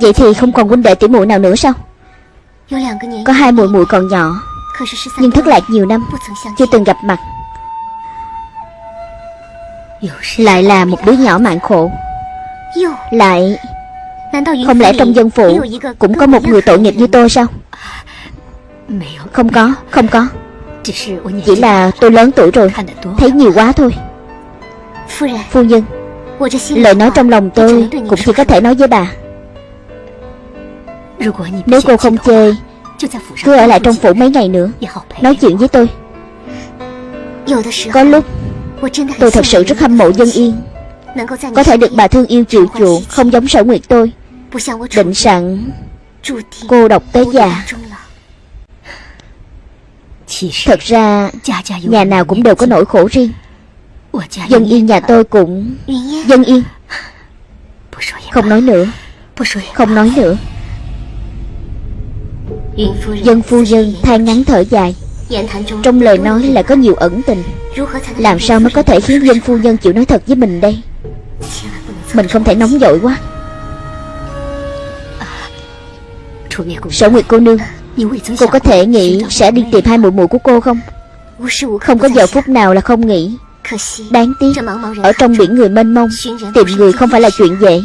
Vậy thì không còn huynh đệ tỷ muội nào nữa sao? Có hai muội muội còn nhỏ Nhưng thất lạc nhiều năm Chưa từng gặp mặt. Lại là một đứa nhỏ mạng khổ. Lại Không lẽ trong dân phụ Cũng có một người tội nghiệp như tôi sao? Không có Không có. Chỉ là tôi lớn tuổi rồi Thấy nhiều quá thôi. Phu nhân Lời nói trong lòng tôi Cũng chỉ có thể nói với bà Nếu cô không chê Cứ ở lại trong phủ mấy ngày nữa Nói chuyện với tôi。Có lúc Tôi thật sự rất hâm mộ dân yên。Có thể được bà thương yêu chịu chuộng Không giống sở nguyệt tôi。Định sẵn Cô độc tới già。Thật ra Nhà nào cũng đều có nỗi khổ riêng。Dân yên nhà tôi cũng Dân yên。Không nói nữa。Không nói nữa Dân phu nhân than ngắn thở dài. Trong lời nói là có nhiều ẩn tình. Làm sao mới có thể khiến dân phu nhân chịu nói thật với mình đây? Mình không thể nóng vội quá. Sở Nguyệt cô nương, Cô có thể nghĩ sẽ đi tìm hai muội muội của cô không? Không có giờ phút nào là không nghĩ. Đáng tiếc, Ở trong biển người mênh mông, Tìm người không phải là chuyện dễ.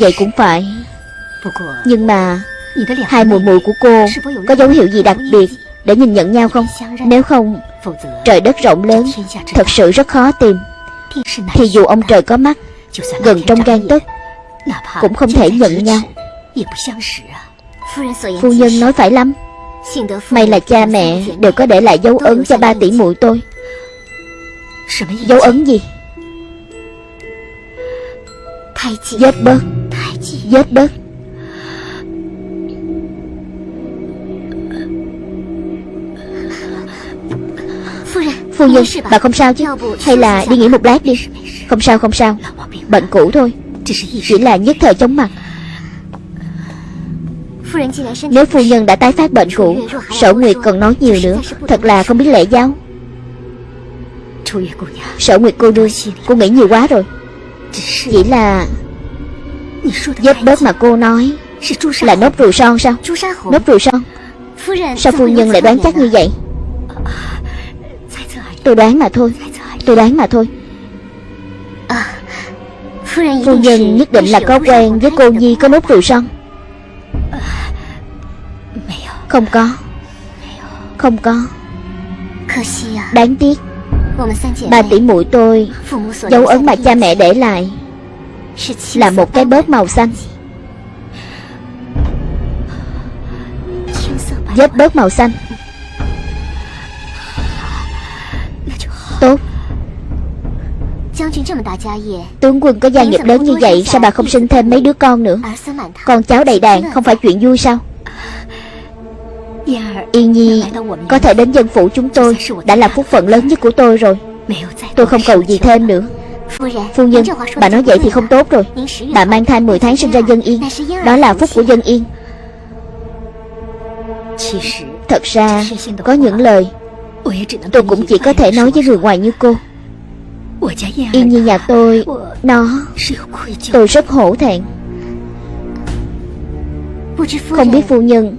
Vậy cũng phải. Nhưng mà, Hai mùi mùi của cô Có dấu hiệu gì đặc biệt Để nhìn nhận nhau không? Nếu không, Trời đất rộng lớn, Thật sự rất khó tìm. Thì dù ông trời có mắt, Gần trong gan tức Cũng không thể nhận nhau. Phu nhân nói phải lắm. May là cha mẹ đều có để lại dấu ấn cho ba tỷ muội tôi. Dấu ấn gì? Vết bớt. Vết bớt. Phu nhân Bà. không sao chứ. Hay là đi nghỉ một lát đi. Không sao không sao. Bệnh cũ thôi. Chỉ là nhất thời chóng mặt. Nếu phu nhân đã tái phát bệnh cũ Sở Nguyệt còn nói nhiều nữa. Thật là không biết lễ giáo. Sở Nguyệt cô đương Cô nghĩ nhiều quá rồi. Chỉ là Vết bớt mà cô nói Là nốt ruồi son sao? Nốt ruồi son. Sao phu nhân lại đoán chắc như vậy Tôi đoán mà thôi. Tôi đoán mà thôi. Phu nhân nhất định là có quen với cô Nhi có nốt ruồi son. Không có. Không có. Đáng tiếc. Ba tỷ muội tôi Dấu ấn mà cha mẹ để lại Là một cái bớt màu xanh. Vết bớt màu xanh Tốt. Tướng quân có gia nghiệp lớn như vậy Sao bà không sinh thêm mấy đứa con nữa? Con cháu đầy đàn không phải chuyện vui sao? Yên Nhi có thể đến dân phủ chúng tôi Đã là phúc phận lớn nhất của tôi rồi. Tôi không cầu gì thêm nữa. Phu nhân Bà nói vậy thì không tốt rồi. Bà mang thai 10 tháng sinh ra dân yên. Đó là phúc của dân yên. Thật ra Có những lời Tôi cũng chỉ có thể nói với người ngoài như cô. Yên như nhà tôi Nó Tôi rất hổ thẹn. Không biết phu nhân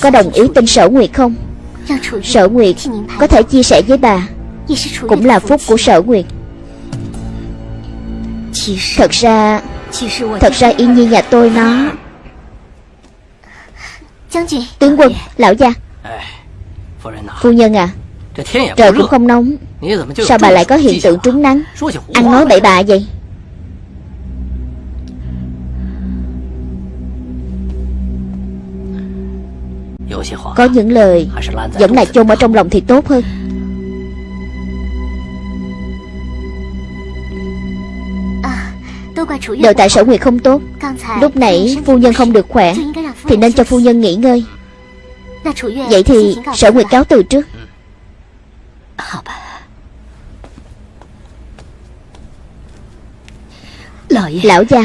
Có đồng ý tin sở nguyệt không? Sở nguyệt Có thể chia sẻ với bà. Cũng là phúc của sở nguyệt. Thật ra Thật ra Yên Nhi nhà tôi nó Tướng quân, Lão gia. Phu nhân à Trời cũng không nóng. Sao bà lại có hiện tượng trúng nắng? Ăn nói bậy bạ vậy? Có những lời Vẫn là chôn ở trong lòng thì tốt hơn. Đều tại sở nguyệt không tốt. Lúc nãy phu nhân không được khỏe Thì nên cho phu nhân nghỉ ngơi Vậy thì sở nguyệt cáo từ trước. Lão gia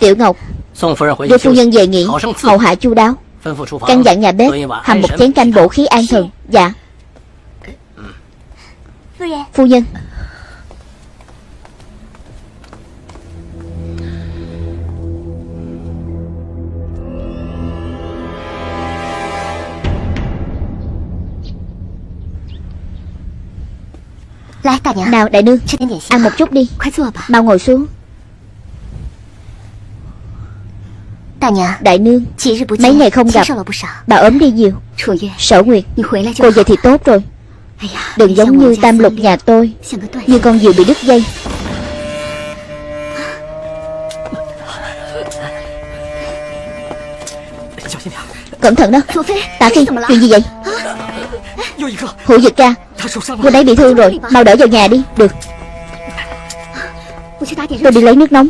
Tiểu Ngọc。Đưa phu nhân về nghỉ Hậu hạ chu đáo。Căn dặn nhà bếp Hầm một chén canh bổ khí an thần。Dạ。Phu nhân Nào đại nương Ăn một chút đi. Mau ngồi xuống. Đại nương Mấy ngày không gặp. Bà ốm đi nhiều. Sở Nguyệt Cô về thì tốt rồi. Đừng giống như tam lục nhà tôi. Như con diều bị đứt dây. Cẩn thận đó. Tạ Phi Chuyện gì vậy Hữu Dực ca Cô ấy bị thương rồi Mau đỡ vào nhà đi Được. Tôi đi lấy nước nóng.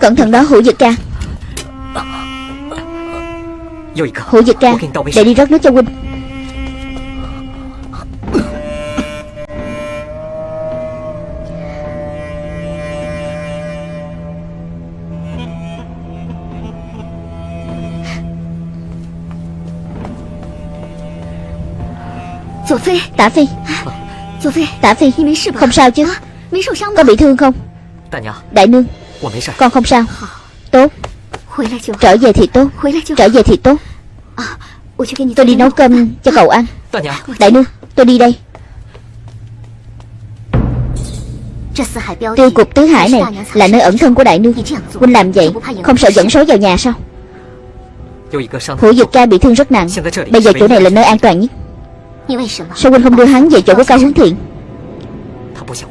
Cẩn thận đó Hữu Dực ca Hữu Dực ca Để đi rót nước cho huynh Tả Phi Tả Phi. Không sao chứ? Có bị thương không? Đại nương. Con không sao. Tốt. Trở về thì tốt. Trở về thì tốt. Tôi đi nấu cơm cho cậu ăn. Đại nương Tôi đi đây. Tiêu cục tứ hải này Là nơi ẩn thân của đại nương. Huynh làm vậy Không sợ dẫn số vào nhà sao? Hữu Dực ca bị thương rất nặng. Bây giờ chỗ này là nơi an toàn nhất Sao Huynh không đưa hắn về chỗ của Cao Hướng Thiện?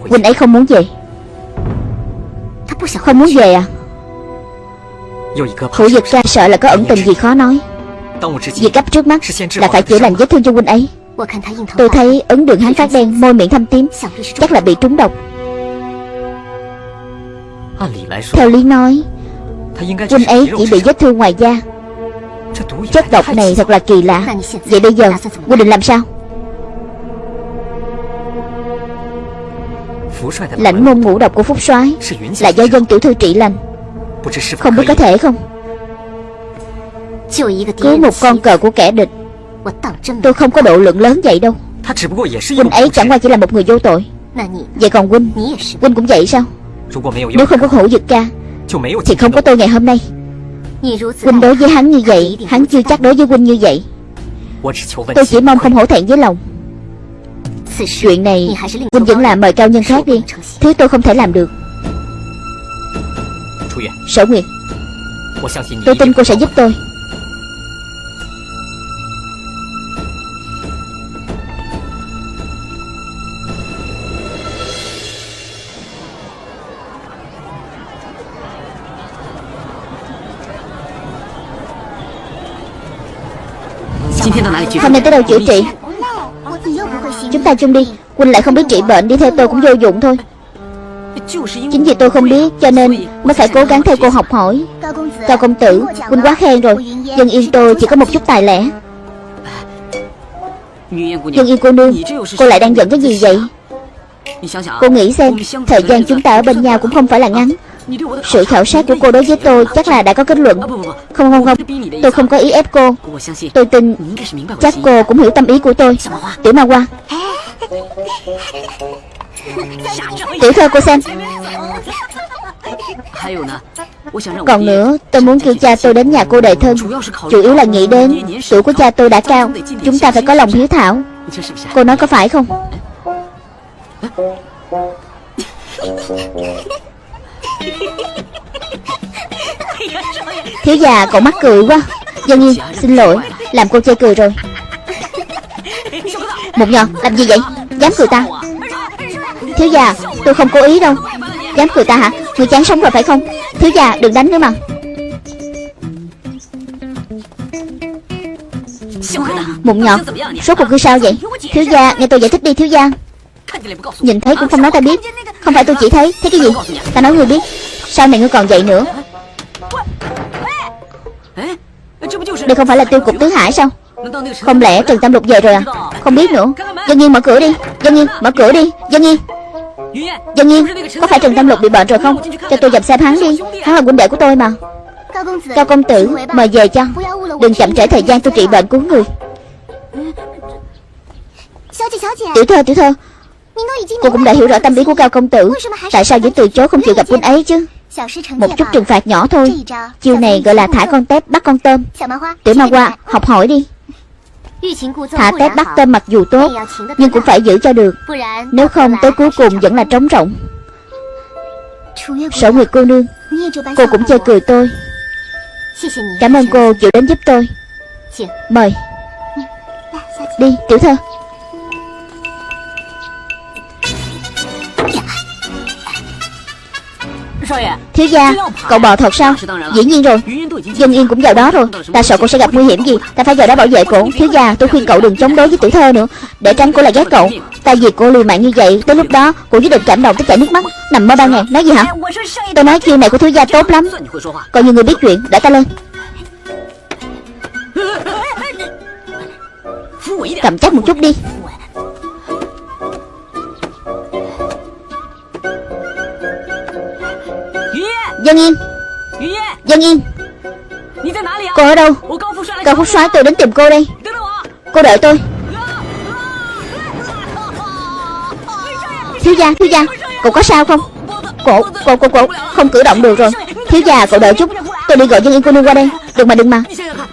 Huynh ấy không muốn về. Không muốn về à? Hữu Dực ca sợ là có ẩn tình gì khó nói. Việc cấp trước mắt là phải chữa lành vết thương cho Huynh ấy. Tôi thấy ấn đường hắn phát đen Môi miệng thâm tím Chắc là bị trúng độc. Theo lý nói Huynh ấy chỉ bị vết thương ngoài da. Chất độc này thật là kỳ lạ. Vậy bây giờ Huynh định làm sao Lãnh môn ngũ độc của Phúc soái Là do dân tiểu thư trị lành. Không biết có thể không? Cứu một con cờ của kẻ địch. Tôi không có độ lượng lớn vậy đâu. Huynh ấy chẳng qua chỉ là một người vô tội. Vậy còn Huynh? Huynh cũng vậy sao? Nếu không có hữu dực ca Thì không có tôi ngày hôm nay. Huynh đối với hắn như vậy Hắn chưa chắc đối với Huynh như vậy. Tôi chỉ mong không hổ thẹn với lòng Chuyện này Huynh vẫn làm mời cao nhân khác đi. Thứ tôi không thể làm được. Sở Nguyệt, Tôi tin cô sẽ giúp tôi. Hôm nay tới đâu chữa trị? Ta chung đi. Huynh lại không biết trị bệnh, Đi theo tôi cũng vô dụng thôi. Chính vì tôi không biết, Cho nên mới phải cố gắng theo cô học hỏi. Cao công tử Huynh quá khen rồi. Dân yên tôi chỉ có một chút tài lẻ. Dân yên cô nương, Cô lại đang giận cái gì vậy? Cô nghĩ xem, Thời gian chúng ta ở bên nhau cũng không phải là ngắn sự khảo sát của cô đối với tôi chắc là đã có kết luận. Không không không. Tôi không có ý ép cô. Tôi tin chắc cô cũng hiểu tâm ý của tôi. Tiểu ma qua Tiểu thơ cô xem. Còn nữa, tôi muốn kêu cha tôi đến nhà cô đề thân. Chủ yếu là nghĩ đến Tuổi của cha tôi đã cao. Chúng ta phải có lòng hiếu thảo. Cô nói có phải không? Thiếu già, cậu mắc cười quá. Dân Nhi, xin lỗi. Làm cô chê cười rồi. Một nhọn làm gì vậy? Dám cười ta? Thiếu già, tôi không cố ý đâu. Dám cười ta hả? Người chán sống rồi phải không? Thiếu già, đừng đánh nữa mà. Mụn nhọt Số cuộc cứ sao vậy? Thiếu gia, nghe tôi giải thích đi, thiếu gia. Nhìn thấy cũng không nói ta biết. Không phải tôi chỉ thấy. Thấy cái gì? Ta nói ngươi biết. Sao này ngươi còn dậy nữa? Đây không phải là tiêu cục tứ hải sao? Không lẽ Trần Tam Lục về rồi à? Không biết nữa. Dân Nhiên mở cửa đi. Dân Nhiên mở cửa đi. Dân Nhiên Dân Nhiên Có phải Trần Tam Lục bị bệnh rồi không? Cho tôi dập xem hắn đi. Hắn là huynh đệ của tôi mà. Cao công tử, Mời về cho. Đừng chậm trễ thời gian, tôi trị bệnh cứu người. Tiểu thơ tiểu thơ. Cô cũng đã hiểu rõ tâm lý của Cao công tử. Tại sao vẫn từ chối không chịu gặp quân ấy chứ? Một chút trừng phạt nhỏ thôi. Chiều này gọi là thả con tép, bắt con tôm. Tiểu ma hoa, học hỏi đi. Thả tép, bắt tôm mặc dù tốt, Nhưng cũng phải giữ cho được. Nếu không, tới cuối cùng vẫn là trống rỗng. Sở Nguyệt cô nương, Cô cũng chơi cười tôi. Cảm ơn cô chịu đến giúp tôi. Mời. Đi, tiểu thơ. Thiếu gia, Cậu bò thật sao? Dĩ nhiên rồi. Dung yên cũng vào đó rồi. Ta sợ cô sẽ gặp nguy hiểm gì. Ta phải vào đó bảo vệ cô Thiếu gia, tôi khuyên cậu đừng chống đối với tiểu thơ nữa. Để tránh cô lại ghét cậu. Ta vì cô liều mạng như vậy, Tới lúc đó cô nhất định cảm động tới chảy nước mắt. Nằm mơ ba ngày. Nói gì hả? Tôi nói chiêu này của thiếu gia tốt lắm. Coi như người biết chuyện. Để ta lên. Cầm chắc một chút đi. Dân Yên. Dân Yên. Cô ở đâu? Cao Phúc soái tôi đến tìm cô đây. Cô đợi tôi. Thiếu gia, thiếu gia. Cậu có sao không? Cổ, cổ, cổ, cổ. Không cử động được rồi. Thiếu gia, cậu đợi chút. Tôi đi gọi dân yên cô nương qua đây. Đừng mà đừng mà.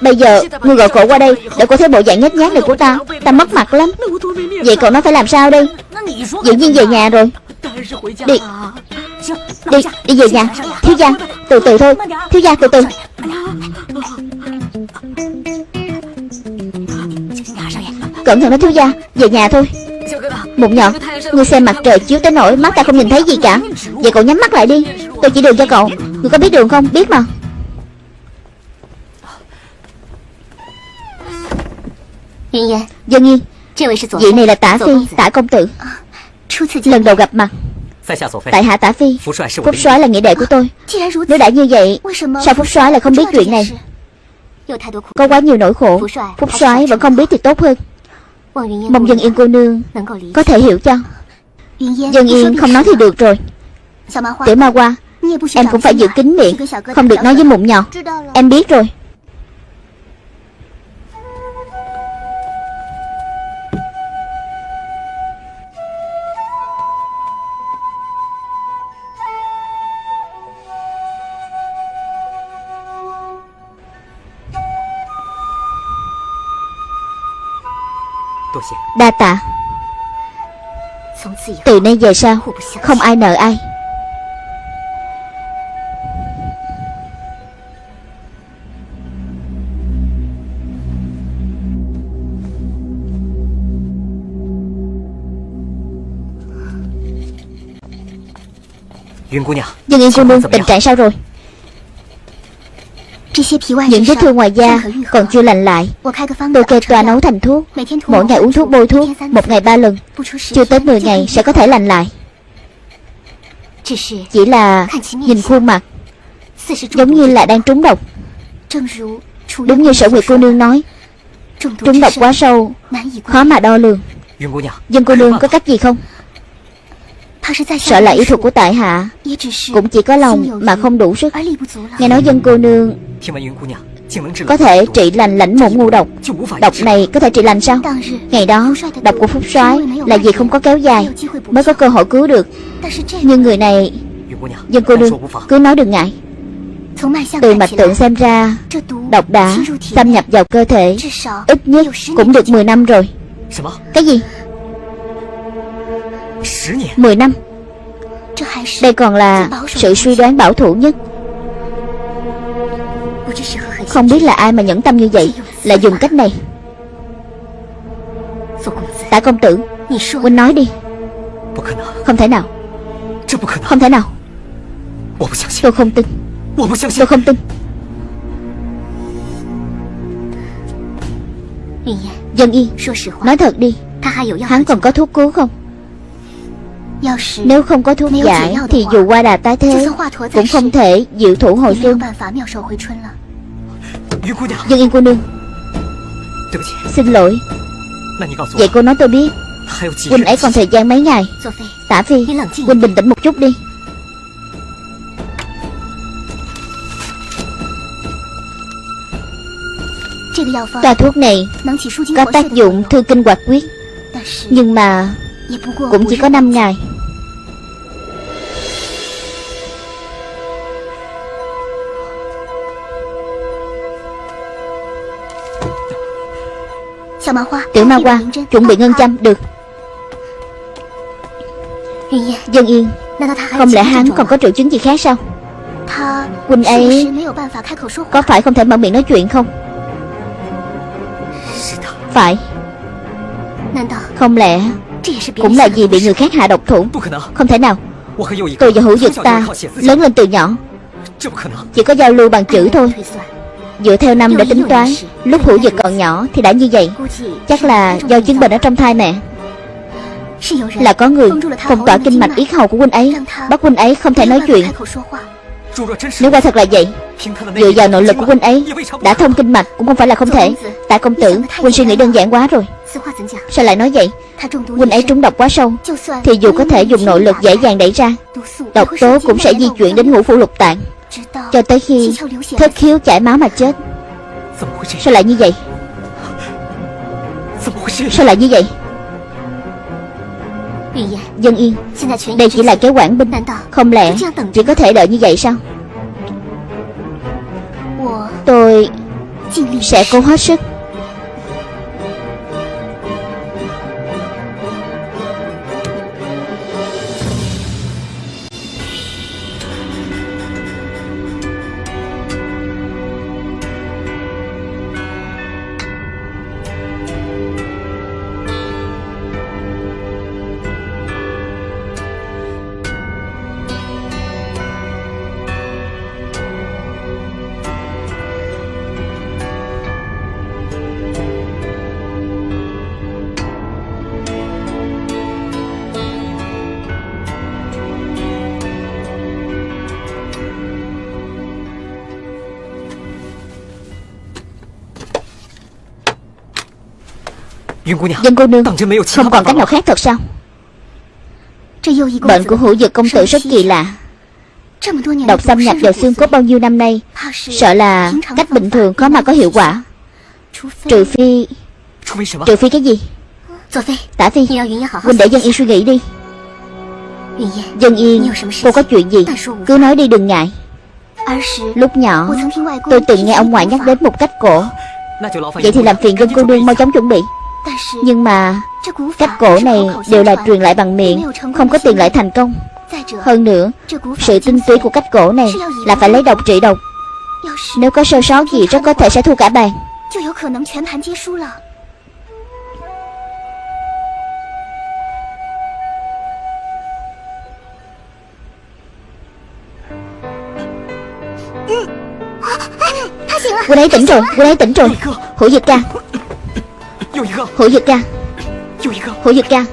Bây giờ, ngươi gọi cổ qua đây Để cô thấy bộ dạng nhát nhát này của ta. Ta mất mặt lắm. Vậy cậu nói phải làm sao đây? Dĩ nhiên về nhà rồi. Đi Đi, đi về nhà. Thiếu gia, từ từ thôi. Thiếu gia, từ từ. Cẩn thận đó thiếu gia. Về nhà thôi. Một nhỏ Ngươi xem mặt trời chiếu tới nỗi Mắt ta không nhìn thấy gì cả. Vậy cậu nhắm mắt lại đi. Tôi chỉ đường cho cậu. Ngươi có biết đường không? Biết mà. Dân Yên Vị này là tả phi Tả công tử. Lần đầu gặp mặt Tại hạ tả phi Phúc soái là nghĩa đệ của tôi. Nếu đã như vậy Sao Phúc soái lại không biết chuyện này? Có quá nhiều nỗi khổ. Phúc soái vẫn không biết thì tốt hơn. Mong dân yên cô nương Có thể hiểu cho. Dân yên không nói thì được rồi. Tiểu ma qua Em cũng phải giữ kín miệng Không được nói với mụn nhỏ. Em biết rồi Đa tạ. Từ nay về sau Không ai nợ ai. Dương Yên cô nương tình trạng sao rồi những vết thương ngoài da còn chưa lành lại。Tôi kê toa nấu thành thuốc Mỗi ngày uống thuốc bôi thuốc Một ngày ba lần Chưa tới 10 ngày sẽ có thể lành lại。Chỉ là nhìn khuôn mặt Giống như là đang trúng độc。Đúng như sở nguyệt cô nương nói Trúng độc quá sâu Khó mà đo lường。Dân cô nương có cách gì không Sợ là y thuật của tại hạ. Cũng chỉ có lòng mà không đủ sức. Nghe nói dân cô nương Có thể trị lành lãnh mụn ngu độc. Độc này có thể trị lành sao? Ngày đó độc của Phúc soái Là vì không có kéo dài Mới có cơ hội cứu được. Nhưng người này Dân cô nương cứ nói đừng ngại. Từ mạch tượng xem ra Độc đã xâm nhập vào cơ thể. Ít nhất cũng được 10 năm rồi. Cái gì 10 năm. Đây còn là sự suy đoán bảo thủ nhất. Không biết là ai mà nhẫn tâm như vậy Lại dùng cách này. Tạ công tử Huynh nói đi. Không thể nào. Không thể nào. Tôi không tin. Tôi không tin. Dân Yên Nói thật đi. Hắn còn có thuốc cứu không nếu không có thuốc giải Thì dù qua đà tái thế Cũng không thể diệu thủ hồi xuân Dương Yên cô nương Xin lỗi。Vậy cô nói tôi biết。Huynh ấy còn thời gian mấy ngày。Tả Phi Huynh bình tĩnh một chút đi。Toa thuốc này Có tác dụng thư kinh hoạt quyết。Nhưng mà Dạ, Cũng chỉ có 5 ngày. Tiểu ma hoa Chuẩn bị ngân châm Được. Dân yên Không lẽ hắn còn có triệu chứng gì khác sao? Quỳnh ấy Có phải không thể mở miệng nói chuyện không? Phải. Không lẽ cũng là vì bị người khác hạ độc thủ. Không thể nào. Tôi và hữu dực ta Lớn lên từ nhỏ. Chỉ có giao lưu bằng chữ thôi. Dựa theo năm để tính toán Lúc hữu dực còn nhỏ thì đã như vậy. Chắc là do chứng bệnh ở trong thai mẹ. Là có người phong tỏa kinh mạch yết hầu của huynh ấy. Bắt huynh ấy không thể nói chuyện nếu quả thật là vậy, Dựa vào nội lực của huynh ấy, Đã thông kinh mạch cũng không phải là không thể. Tại công tử, Huynh suy nghĩ đơn giản quá rồi. Sao lại nói vậy? Huynh ấy trúng độc quá sâu, Thì dù có thể dùng nội lực dễ dàng đẩy ra, Độc tố cũng sẽ di chuyển đến ngũ phủ lục tạng. Cho tới khi thất khiếu chảy máu mà chết. Sao lại như vậy? Sao lại như vậy? Dân Yên. Đây chỉ là kế quản binh Không lẽ chỉ có thể đợi như vậy sao? Tôi Sẽ cố hết sức Dân cô nương Không còn cách nào khác thật sao? Bệnh của hữu dược công tử rất kỳ lạ. Độc xâm nhập vào xương cốt bao nhiêu năm nay? Sợ là cách bình thường khó mà có hiệu quả. Trừ phi Trừ phi cái gì? Tả Phi. Huynh để Dân Yên suy nghĩ đi. Dân Yên Cô có chuyện gì? Cứ nói đi đừng ngại. Lúc nhỏ Tôi từng nghe ông ngoại nhắc đến một cách cổ. Vậy thì làm phiền dân cô nương mau chóng chuẩn bị nhưng mà Cách cổ này đều là truyền lại bằng miệng Không có tiền lại thành công. Hơn nữa Sự tinh túy của cách cổ này Là phải lấy độc trị độc. Nếu có sơ sót gì rất có thể sẽ thua cả bàn. Quân ấy tỉnh rồi Quân ấy tỉnh rồi. Hữu dịch ca Hữu Dực ca Hữu Dực ca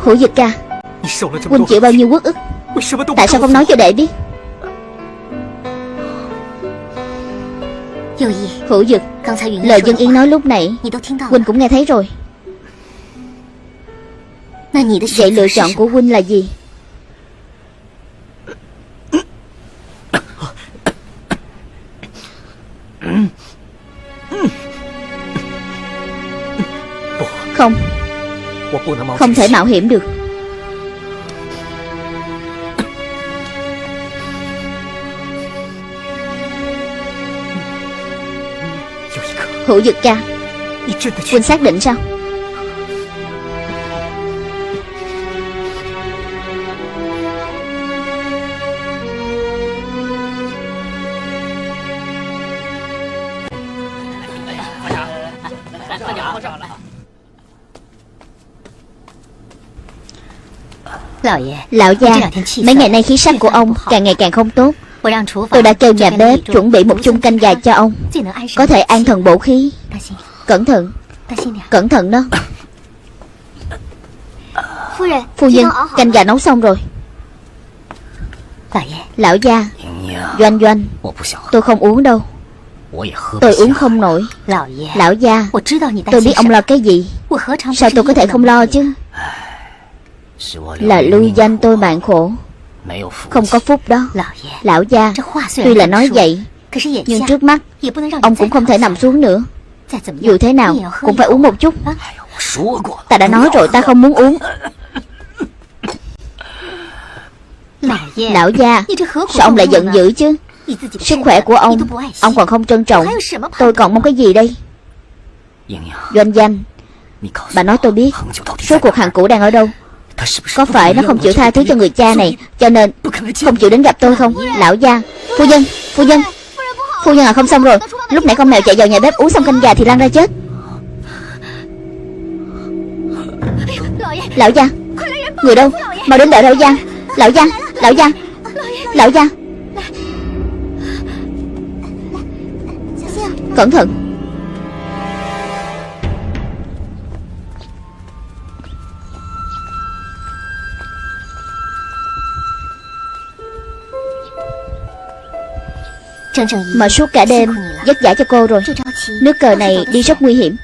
Hữu Dực ca Huynh chịu bao nhiêu quốc ức? Tại sao không nói cho đệ biết Hữu Dực Lời dân Yên nói lúc nãy Huynh cũng nghe thấy rồi. Vậy lựa chọn của Huynh là gì Không thể mạo hiểm được. Hữu Dực ca Huynh xác định sao Lão gia Mấy ngày nay khí sắc của ông càng ngày càng không tốt. Tôi đã kêu nhà bếp chuẩn bị một chung canh gà cho ông. Có thể an thần bổ khí. Cẩn thận. Cẩn thận đó. Phu nhân Canh gà nấu xong rồi. Lão gia Doanh doanh Tôi không uống đâu. Tôi uống không nổi. Lão gia Tôi biết ông lo cái gì. Sao tôi có thể không lo chứ là lưu danh tôi mạng khổ. Không có phúc đó. Lão gia Tuy là nói vậy Nhưng trước mắt Ông cũng không thể nằm xuống nữa. Dù thế nào Cũng phải uống một chút. Ta đã nói rồi ta không muốn uống. Lão gia Sao ông lại giận dữ chứ? Sức khỏe của ông Ông còn không trân trọng. Tôi còn mong cái gì đây? Doanh danh. Bà nói tôi biết. Số cuộc hàng cũ đang ở đâu có phải nó không chịu tha thứ cho người cha này, Cho nên không chịu đến gặp tôi không? Lão gia, Phu nhân Phu nhân. Phu nhân à không xong rồi. Lúc nãy con mèo chạy vào nhà bếp uống xong canh gà thì lăn ra chết. Lão gia, Người đâu? Mau đến đợi lão gia. Lão gia Lão gia Lão gia. Cẩn thận. Mà suốt cả đêm, Vất vả cho cô rồi. Nước cờ này đi rất nguy hiểm.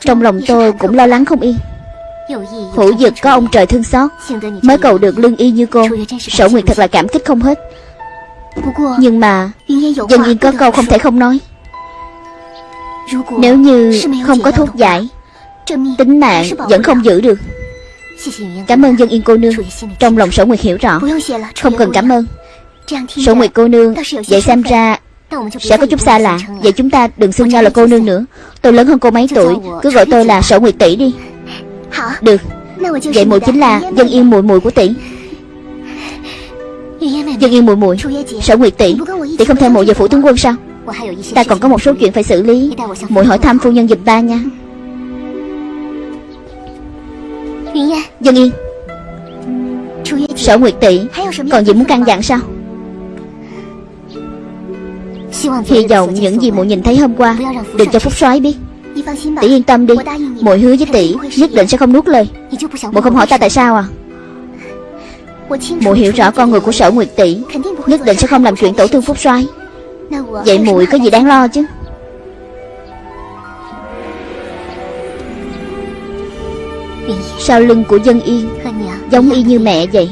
Trong lòng tôi cũng lo lắng không yên. Hữu dực có ông trời thương xót, Mới cầu được lương y như cô. Sở Nguyệt thật là cảm kích không hết. Nhưng mà, Dân yên có câu không thể không nói. Nếu như không có thuốc giải, Tính mạng vẫn không giữ được. Cảm ơn dân yên cô nương. Trong lòng sở nguyệt hiểu rõ, Không cần cảm ơn. Sở nguyệt cô nương Vậy xem ra Sẽ có chút xa lạ Vậy chúng ta đừng xưng nhau là cô nương nữa. Tôi lớn hơn cô mấy tuổi Cứ gọi tôi là sở nguyệt tỷ đi. Được. Vậy muội chính là dân yên muội muội của tỷ. Dân yên muội muội Sở nguyệt tỷ. Tỷ không theo muội về phủ tướng quân sao? Ta còn có một số chuyện phải xử lý. Muội hỏi thăm phu nhân giùm ta nha. Dân yên Sở nguyệt tỷ. Còn gì muốn căn dặn sao Hy vọng những gì muội nhìn thấy hôm qua Đừng cho Phúc soái biết. Tỷ yên tâm đi Muội hứa với tỷ Nhất định sẽ không nuốt lời. Muội không hỏi ta tại sao à? Muội hiểu rõ con người của sở nguyệt tỷ Nhất định sẽ không làm chuyện tổn thương Phúc soái Vậy muội có gì đáng lo chứ? Sau lưng của dân yên, Giống y như mẹ vậy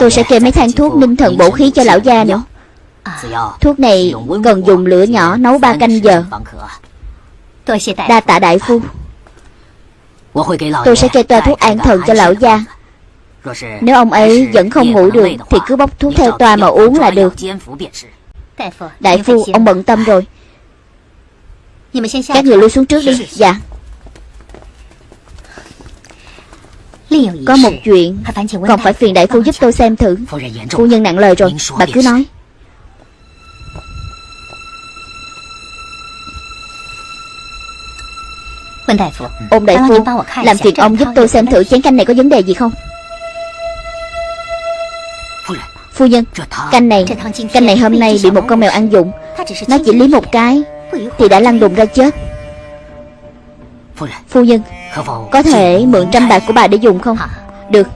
Tôi sẽ kê mấy thang thuốc ninh thần bổ khí cho lão gia nữa. Thuốc này cần dùng lửa nhỏ nấu ba canh giờ. Đa tạ đại phu. Tôi sẽ kê toa thuốc an thần cho lão gia. Nếu ông ấy vẫn không ngủ được Thì cứ bốc thuốc theo toa mà uống là được. Đại phu, ông bận tâm rồi. Các người lui xuống trước đi. Dạ. Có một chuyện Còn phải phiền đại phu giúp tôi xem thử. Phu nhân nặng lời rồi. Bà cứ nói. Ông đại phu Làm phiền ông giúp tôi xem thử chén canh này có vấn đề gì không? Phu nhân. Canh này Canh này hôm nay bị một con mèo ăn dụng. Nó chỉ liếm một cái Thì đã lăn đùng ra chết Phu nhân, Có thể mượn trăm bạc của bà để dùng không? Được.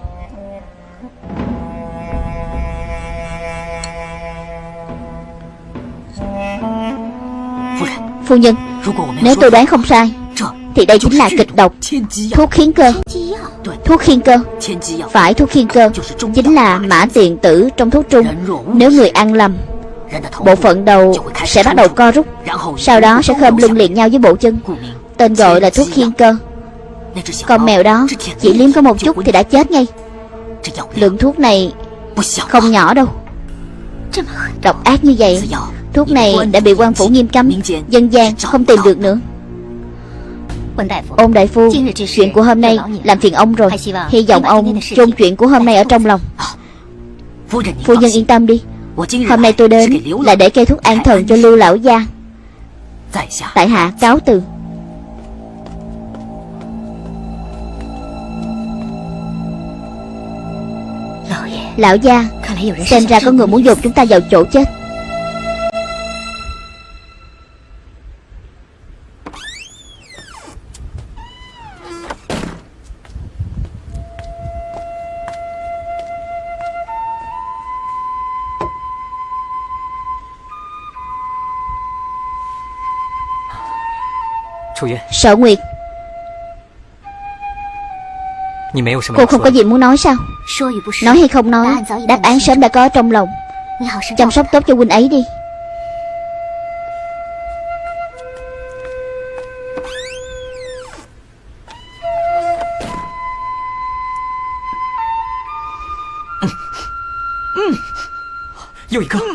Phu nhân, Nếu tôi đoán không sai, Thì đây chính là kịch độc Thuốc khiến cơ. Thuốc khiên cơ. Phải thuốc khiên cơ. Chính là mã tiền tử trong thuốc trung. Nếu người ăn lầm, Bộ phận đầu sẽ bắt đầu co rút. Sau đó sẽ khơm lưng liền nhau với bộ chân. Tên gọi là thuốc khiên cơ. Con mèo đó, Chỉ liếm có một chút thì đã chết ngay. Lượng thuốc này Không nhỏ đâu. Độc ác như vậy, Thuốc này đã bị quan phủ nghiêm cấm, Dân gian không tìm được nữa. Ông đại phu, Chuyện của hôm nay làm phiền ông rồi. Hy vọng ông chôn chuyện của hôm nay ở trong lòng. Phu nhân yên tâm đi. Hôm nay tôi đến là để kê thuốc an thần cho lưu lão gia. Tại hạ cáo từ. Lão gia Xem ra có người muốn dồn chúng ta vào chỗ chết. Sở Nguyệt Cô không có gì muốn nói sao Nói hay không nói Đáp án sớm đã có trong lòng Chăm sóc tốt cho huynh ấy đi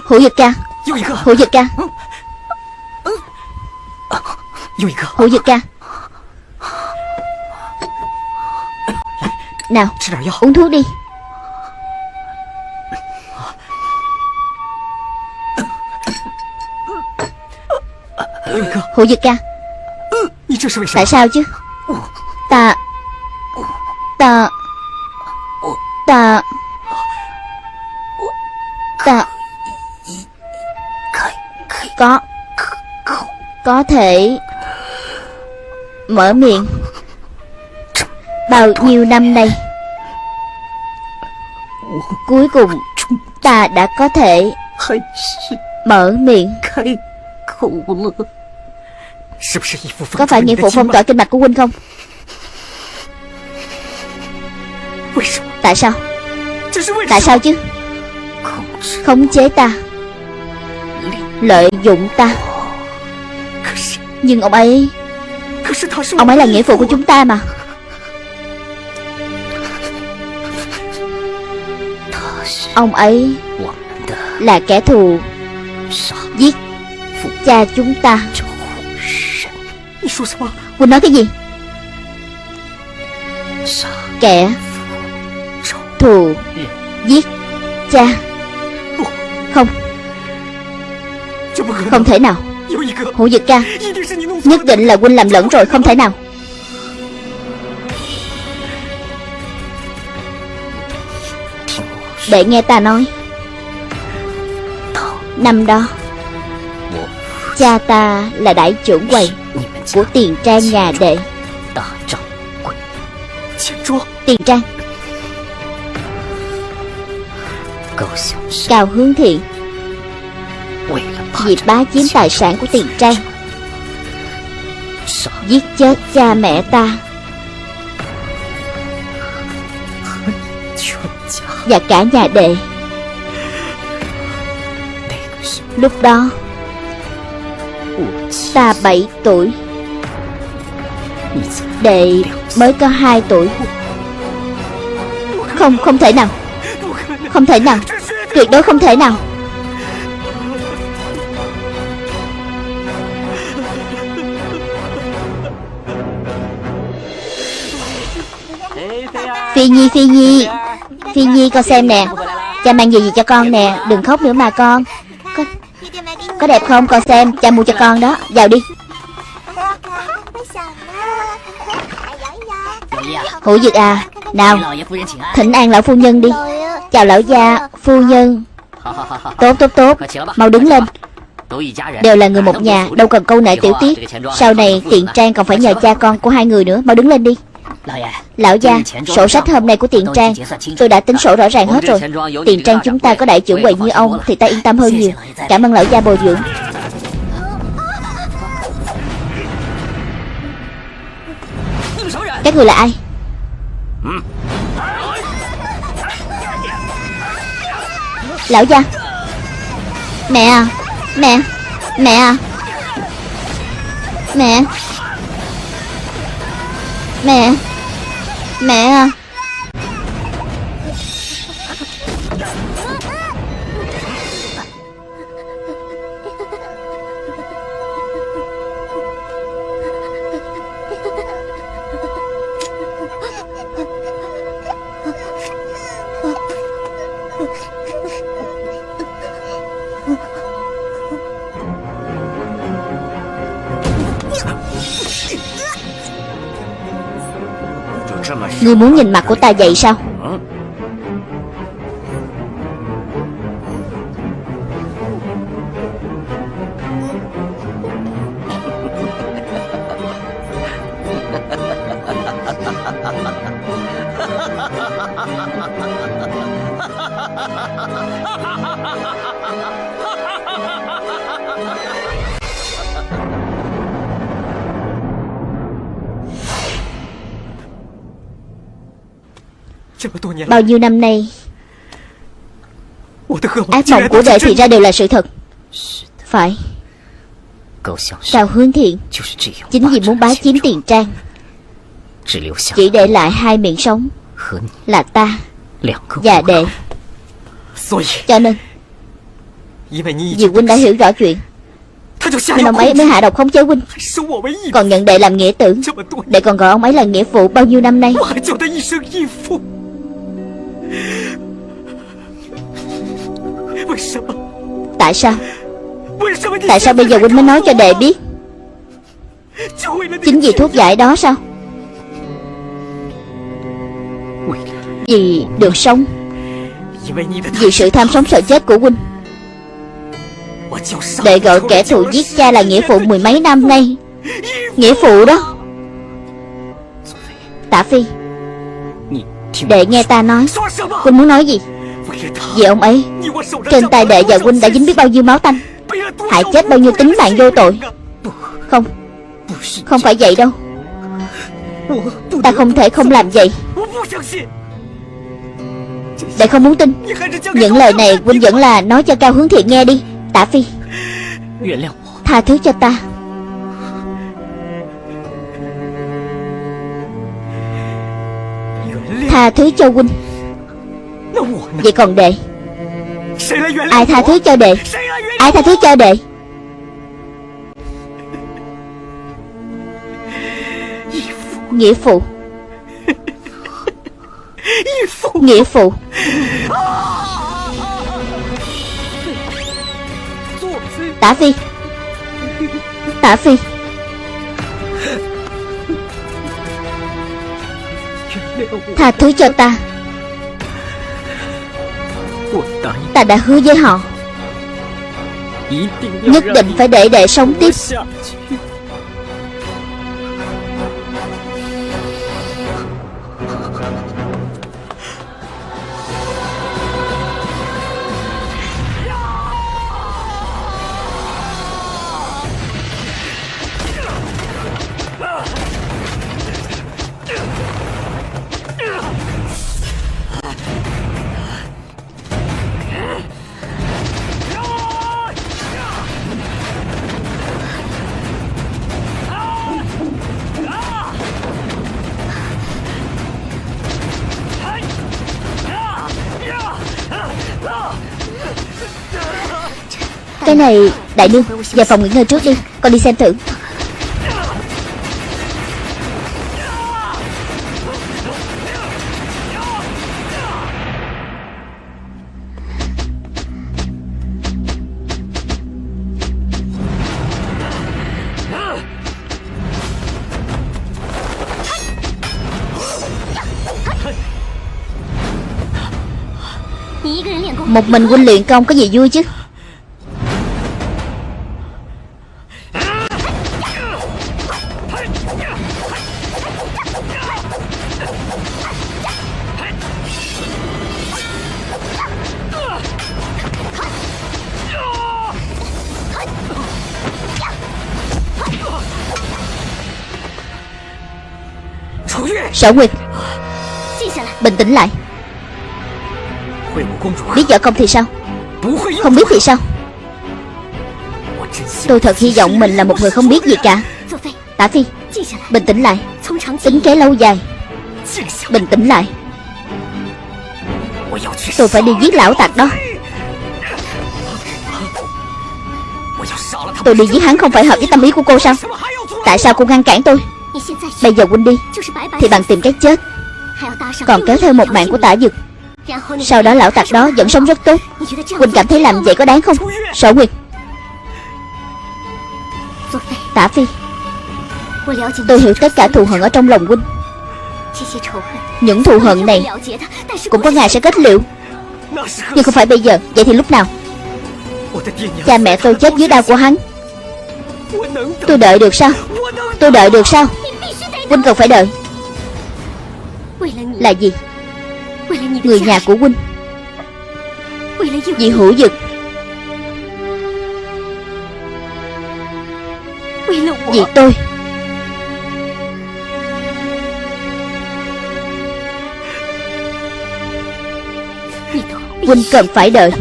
Hữu Dực ca Hữu Dực ca Hữu Dực ca Nào uống thuốc đi. Hữu Dực ca Tại sao chứ? Ta Ta Ta Ta Có Có thể Mở miệng Bao nhiêu năm nay Cuối cùng Ta đã có thể Mở miệng. Có phải nghĩa phụ phong tỏa kinh mạch của huynh không? Tại sao? Tại sao chứ? Khống chế ta. Lợi dụng ta. Nhưng ông ấy Ông ấy là nghĩa phụ của chúng ta mà Ông ấy Là kẻ thù Giết Cha chúng ta. Quỳnh nói cái gì? Kẻ Thù Giết Cha. Không. Không thể nào. Hữu Dực ca, Nhất định là huynh làm lẫn rồi, Không thể nào. Để nghe ta nói. Năm đó, Cha ta là đại trưởng quầy Của tiền trang nhà đệ. Tiền trang. Cao hướng thiện Vì bá chiếm tài sản của tiền trang, Giết chết cha mẹ ta. Và cả nhà đệ. Lúc đó Ta 7 tuổi. Đệ mới có 2 tuổi. Không, không thể nào. Không thể nào. Tuyệt đối không thể nào. Phi Nhi, Phi Nhi. Phi Nhi con xem nè. Cha mang gì gì cho con nè. Đừng khóc nữa mà con. Có, có đẹp không? Con xem. Cha mua cho con đó. Vào đi. Hữu Dực à Nào. Thỉnh an lão phu nhân đi. Chào lão gia Phu nhân. Tốt tốt tốt. Mau đứng lên. Đều là người một nhà Đâu cần câu nệ tiểu tiết. Sau này tiện trang còn phải nhờ cha con của hai người nữa. Mau đứng lên đi. Lão gia, sổ sách hôm nay của tiền trang Tôi đã tính sổ rõ ràng hết rồi. Tiền trang chúng ta có đại trưởng quầy như ông Thì ta yên tâm hơn nhiều. Cảm ơn lão gia bồi dưỡng. Các người là ai? Lão gia. Mẹ à Mẹ Mẹ à. Mẹ. Mẹ Mẹ à. Ngươi muốn nhìn mặt của ta vậy sao? Bao nhiêu năm nay? Ác mộng của đệ thì ra đều là sự thật. Phải. Cao hướng thiện. Chính vì muốn bá chiếm tiền trang. Chỉ để lại hai miệng sống. Là ta. Và đệ. Cho nên Vì huynh đã hiểu rõ chuyện. Nên ông ấy mới hạ độc khống chế huynh. Còn nhận đệ làm nghĩa tử. Đệ còn gọi ông ấy là nghĩa phụ bao nhiêu năm nay Tại sao? Tại sao bây giờ huynh mới nói cho đệ biết? Chính vì thuốc giải đó sao? Vì được sống. Vì sự tham sống sợ chết của huynh Đệ gọi kẻ thù giết cha là nghĩa phụ mười mấy năm nay. Nghĩa phụ đó. Tạ Phi Đệ nghe ta nói. Huynh muốn nói gì? Vì ông ấy, Trên tay đệ và huynh đã dính biết bao nhiêu máu tanh. Hại chết bao nhiêu tính mạng vô tội. Không Không phải vậy đâu. Ta không thể không làm vậy. Đệ không muốn tin. Những lời này huynh vẫn là nói cho Cao Hướng Thiện nghe đi, Tả Phi. Tha thứ cho ta. Tha thứ cho huynh. Vậy còn đệ? Ai tha thứ cho đệ? Ai tha thứ cho đệ? Nghĩa phụ. Nghĩa phụ. Tả Phi. Tả Phi Tha thứ cho ta. Ta đã hứa với họ, Nhất định phải để đệ sống tiếp. Cái này, Đại nương Vào phòng nghỉ ngơi trước đi, Con đi xem thử. Một mình huynh luyện công có gì vui chứ. Sở Nguyệt Bình tĩnh lại. Biết võ công thì sao? Không biết thì sao? Tôi thật hy vọng mình là một người không biết gì cả. Tả Phi Bình tĩnh lại. Tính kế lâu dài. Bình tĩnh lại. Tôi phải đi giết lão tặc đó. Tôi đi giết hắn không phải hợp với tâm ý của cô sao? Tại sao cô ngăn cản tôi Bây giờ huynh đi. Thì bằng tìm cái chết. Còn kéo theo một mạng của tả dực Sau đó lão tặc đó vẫn sống rất tốt. Huynh cảm thấy làm vậy có đáng không? Sở Nguyệt Tả Phi. Tôi hiểu tất cả thù hận ở trong lòng huynh Những thù hận này Cũng có ngày sẽ kết liễu. Nhưng không phải bây giờ. Vậy thì lúc nào? Cha mẹ tôi chết dưới đau của hắn. Tôi đợi được sao? Tôi đợi được sao Huynh cần phải đợi. Là gì? Người nhà của Huynh. Vì hữu dực Vì tôi. Huynh cần phải đợi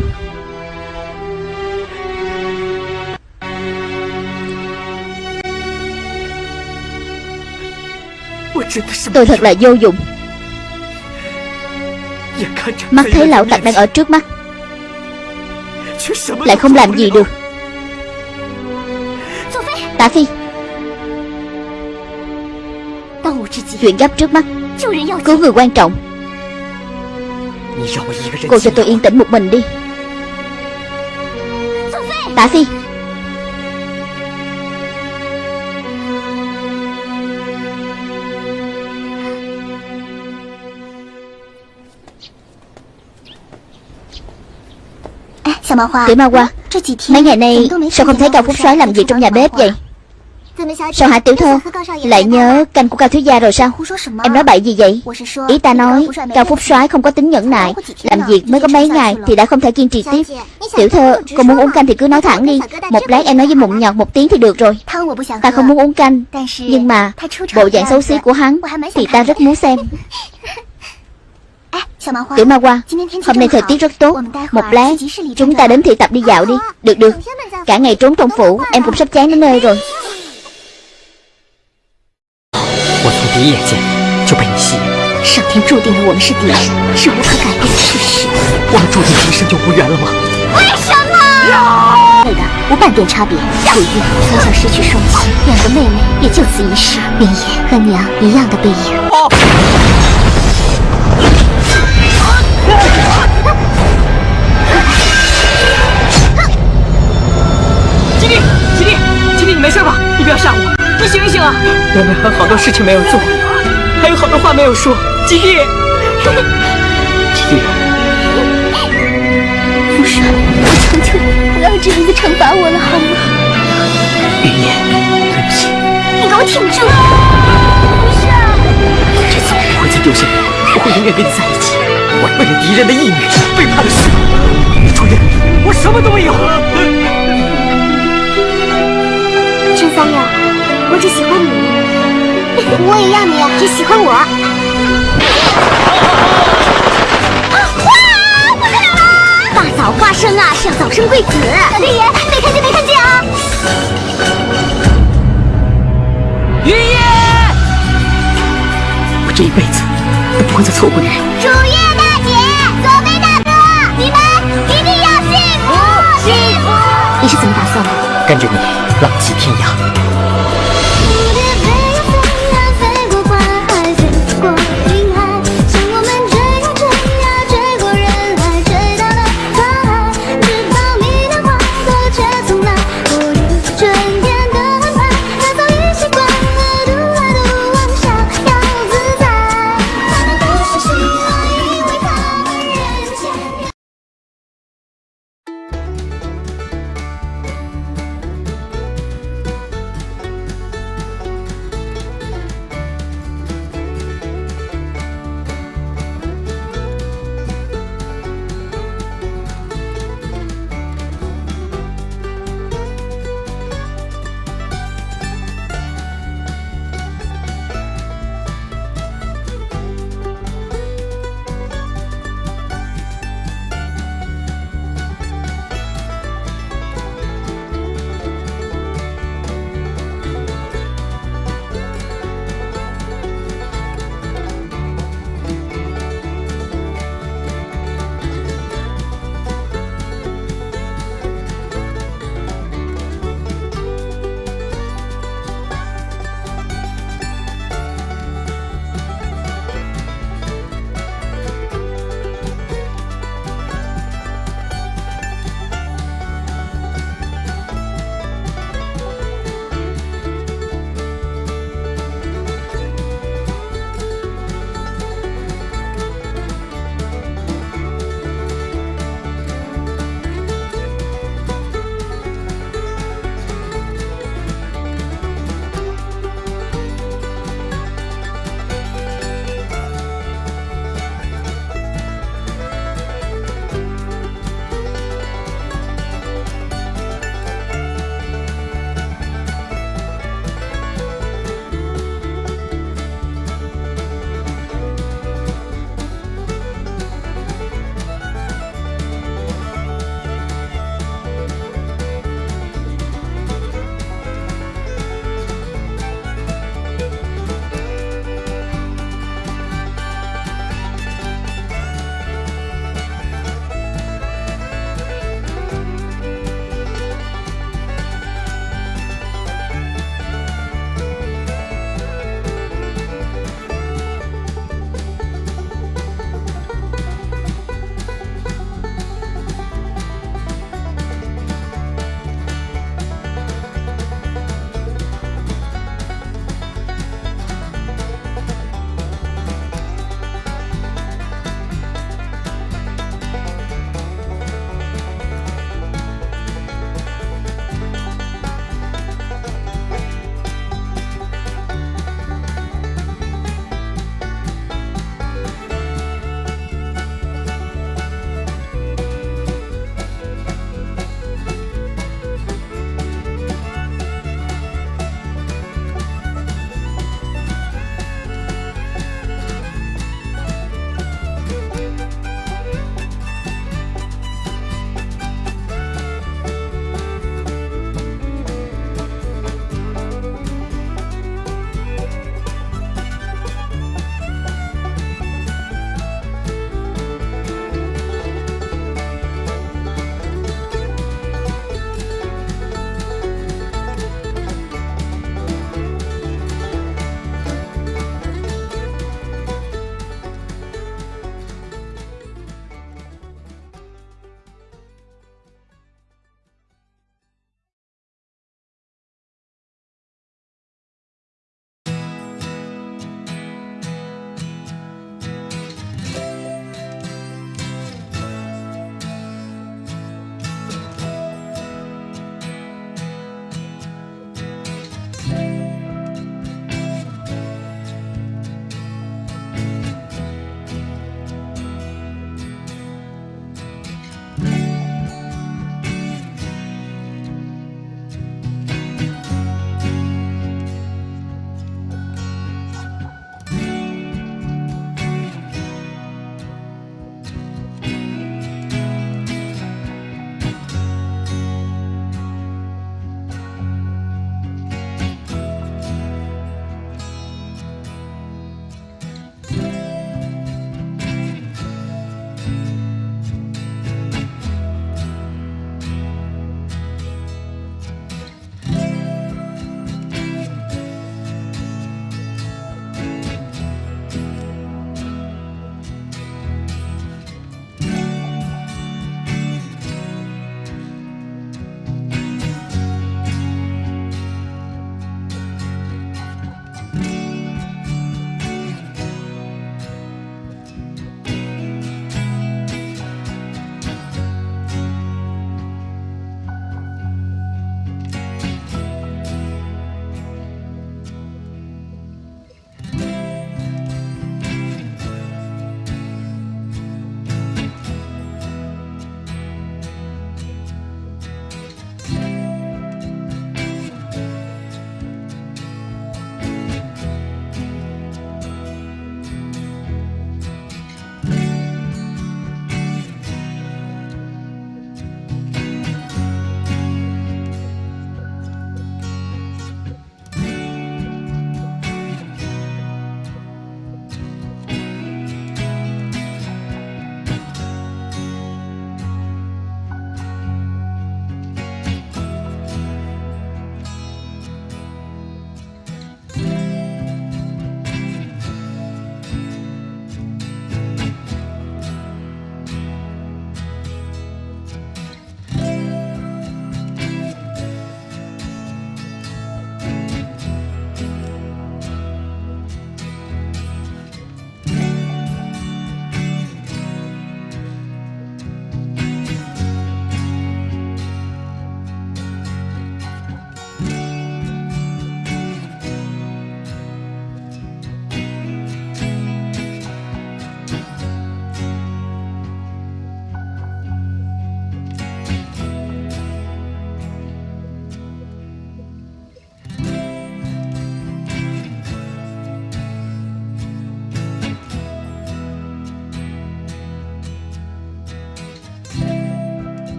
Tôi thật là vô dụng. Mắt thấy lão tặc đang ở trước mắt, Lại không làm gì được. Tạ Phi, Chuyện gấp trước mắt, Cứu người quan trọng. Cô cho tôi yên tĩnh một mình đi. Tạ Phi Tiểu Ma Hoa Mấy ngày nay sao không thấy Cao Phúc soái làm gì trong nhà bếp vậy? Sao hả tiểu thơ Lại nhớ canh của Cao Thiếu Gia rồi sao? Em nói bậy gì vậy? Ý ta nói Cao Phúc soái không có tính nhẫn nại. Làm việc mới có mấy ngày Thì đã không thể kiên trì tiếp. Tiểu thơ Cô muốn uống canh thì cứ nói thẳng đi. Một lát em nói với mụn nhọt một tiếng thì được rồi. Ta không muốn uống canh Nhưng mà Bộ dạng xấu xí của hắn Thì ta rất muốn xem Tiểu Ma Hoa Hôm nay thời tiết rất tốt Một lát Chúng ta đến thị tập đi dạo đi Được được Cả ngày trốn trong phủ Em cũng sắp chán đến nơi rồi 我从第一眼见就被你吸引了。上天注定了我们是敌人，是无可改变的事实。我们注定一生就无缘了吗？为什么？对的，无半点差别。楚玉从小失去双亲，两个妹妹也就此一世。明夜和娘一样的背影。吉弟，吉弟，吉弟，你没事吧？你不要吓我，你醒一醒啊！我们还有好多事情没有做，还有好多话没有说。吉弟，吉弟，父帅，我求求你，不要这样子惩罚我了，好吗？云烟，对不起。你给我挺住！不是，这次我不会再丢下你，我会永远跟你在一起。我为了敌人的义女，背叛了师傅。楚云，我什么都没有。陈三六，我只喜欢你，我也要你只喜欢我。哇！不得了了！大早花生啊，是要早生贵子。老天爷，没看见没看见啊！云烟，我这一辈子都不会再错过你了。楚跟着你浪迹天涯。